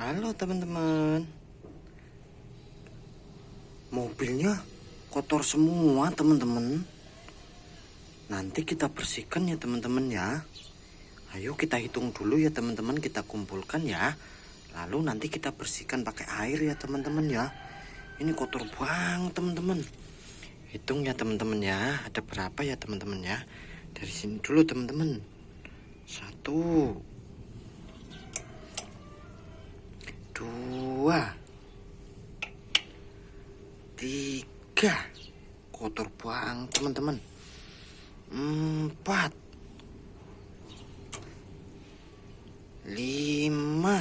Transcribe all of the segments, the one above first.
Halo teman-teman. Mobilnya kotor semua teman-teman. Nanti kita bersihkan ya teman-teman ya. Ayo kita hitung dulu ya teman-teman. Kita kumpulkan ya. Lalu nanti kita bersihkan pakai air ya teman-teman ya. Ini kotor banget teman-teman. Hitung ya teman-teman ya. Ada berapa ya teman-teman ya? Dari sini dulu teman-teman. Satu dua. Tiga. Kotor banget teman-teman. Empat. Lima.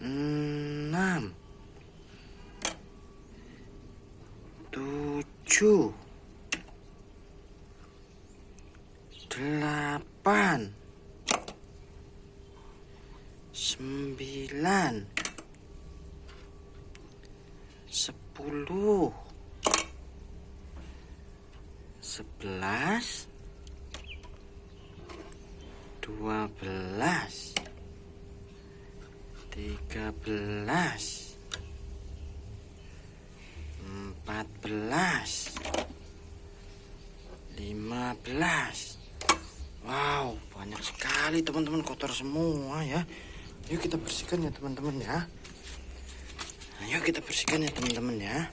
Enam. Tujuh. Delapan sembilan. Sepuluh. Sebelas. Dua belas. Tiga belas. Empat belas. Lima belas. Wow, banyak sekali teman-teman kotor semua ya. Yuk kita bersihkan ya teman-teman ya. Ayo kita bersihkan ya teman-teman ya.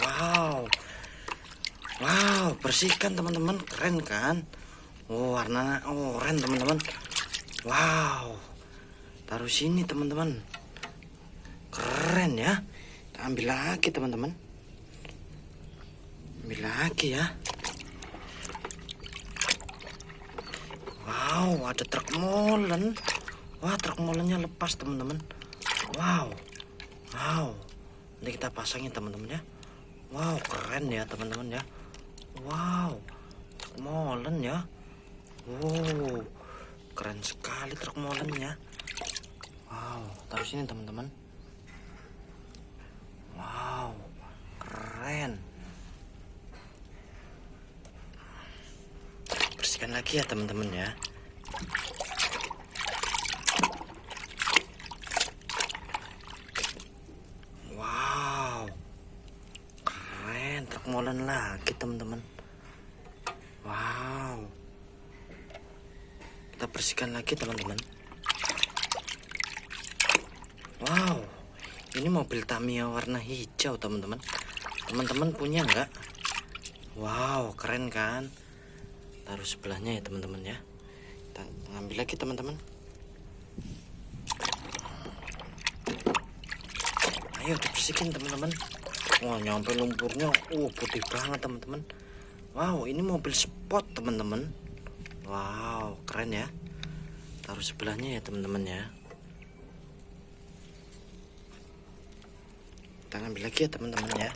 Wow. Wow, bersihkan teman-teman, keren kan? Oh, warna oranye teman-teman. Wow. Taruh sini teman-teman. Keren ya. Kita ambil lagi teman-teman. Ambil lagi ya. Wow, ada truk molen. Wah, truk molennya lepas teman-teman. Wow. Wow. Nanti kita pasangin teman-teman ya. Wow, keren ya teman-teman ya. Wow. Truk molen ya. Wow. Keren sekali truk molennya. Wow, taruh sini teman-teman. Wow. Keren. Bersihkan lagi ya teman-teman ya. Wow. Keren, truk molen lagi teman-teman. Wow. Kita bersihkan lagi teman-teman. Wow. Ini mobil Tamiya warna hijau teman-teman. Teman-teman punya nggak? Wow, keren kan? Taruh sebelahnya ya teman-teman ya. Kita ngambil lagi teman-teman. Ayo dibersihin teman-teman. Wah nyampe lumpurnya, uh putih banget teman-teman. Wow ini mobil sport teman-teman. Wow keren ya. Taruh sebelahnya ya teman-teman ya. Kita ngambil lagi ya teman-teman ya.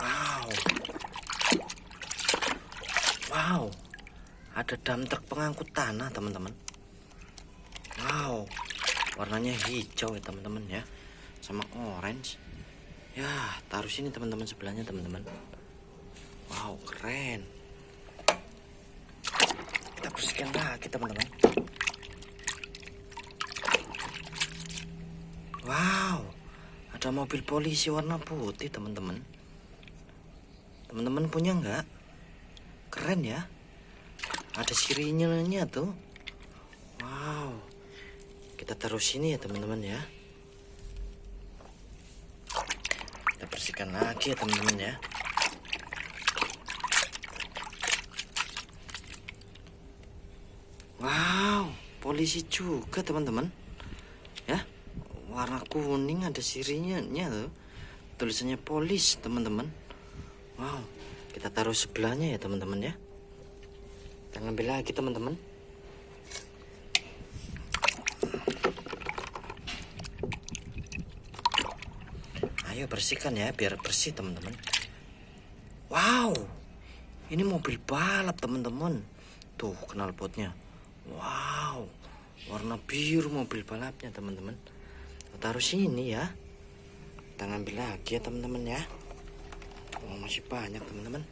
Wow. Wow. Ada dam truk pengangkut tanah teman-teman. Wow. Warnanya hijau ya teman-teman ya. Sama orange. Ya, taruh sini teman-teman sebelahnya teman-teman. Wow, keren. Kita bersihkan lagi teman-teman. Wow, ada mobil polisi warna putih teman-teman. Teman-teman punya nggak? Keren ya. Ada sirinya tuh. Wow. Kita taruh sini ya teman-teman ya. Kita bersihkan lagi ya teman-teman ya. Wow, polisi juga teman-teman. Ya, warna kuning ada sirinya tuh. Tulisannya polis teman-teman. Wow, kita taruh sebelahnya ya teman-teman ya. Kita ngambil lagi teman-teman. Ayo bersihkan ya biar bersih teman-teman. Wow, ini mobil balap teman-teman. Tuh knalpotnya. Wow, warna biru mobil balapnya teman-teman. Taruh sini ya. Kita ngambil lagi ya teman-teman ya oh, masih banyak teman-teman.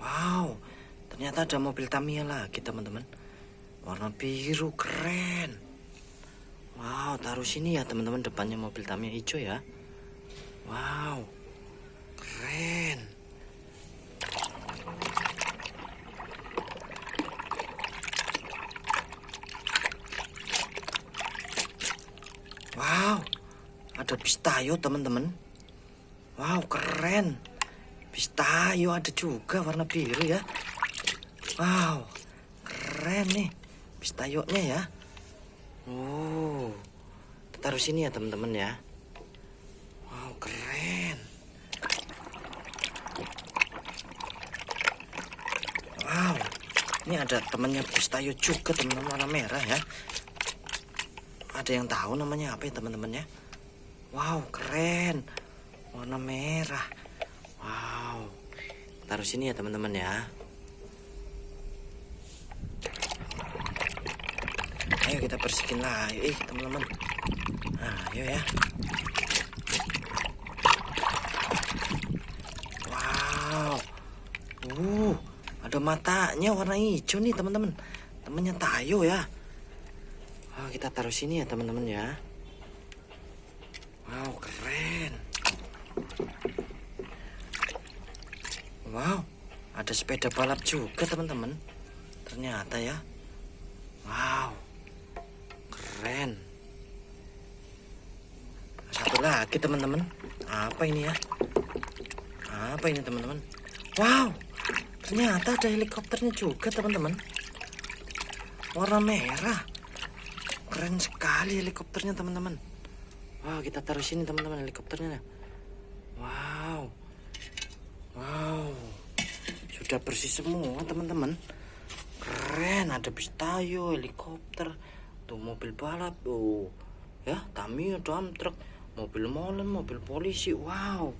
Wow ternyata ada mobil Tamiya lagi teman-teman. Warna biru keren. Wow taruh sini ya teman-teman depannya mobil Tamiya hijau ya. Wow keren. Wow, ada bis tayo teman-teman. Wow, keren. Bis tayo ada juga warna biru ya. Wow, keren nih bis tayonya ya. Oh, kita taruh sini ya teman-teman ya. Wow, keren. Wow, ini ada temannya bis tayo juga teman-teman warna merah ya. Ada yang tahu namanya apa ya teman-teman ya? Wow, keren. Warna merah. Wow. Taruh sini ya teman-teman ya. Ayo kita bersihkan lagi, eh, teman-teman. Nah, ayo ya. Wow. Uh, ada matanya warna hijau nih, teman-teman. Temannya Tayo ya. Wah, kita taruh sini ya, teman-teman ya. Wow, keren. Wow, ada sepeda balap juga, teman-teman. Ternyata ya. Wow. Keren. Satu lagi, teman-teman. Apa ini ya? Apa ini, teman-teman? Wow. Ternyata ada helikopternya juga, teman-teman. Warna merah. Keren sekali helikopternya, teman-teman. Wow, kita taruh sini, teman-teman, helikopternya. Wow. Wow. Sudah bersih semua, teman-teman. Keren, ada bis tayo, helikopter, tuh mobil balap, tuh. Ya, Tamiya, dump truck, mobil molen, mobil polisi. Wow.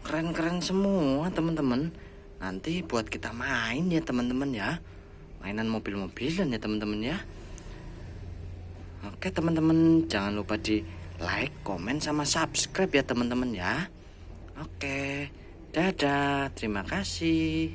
Keren-keren semua, teman-teman. Nanti buat kita main ya, teman-teman ya. Mainan mobil-mobilan ya, teman-teman ya. Oke, teman-teman, jangan lupa di like, komen sama subscribe ya, teman-teman ya. Oke. Dadah, terima kasih.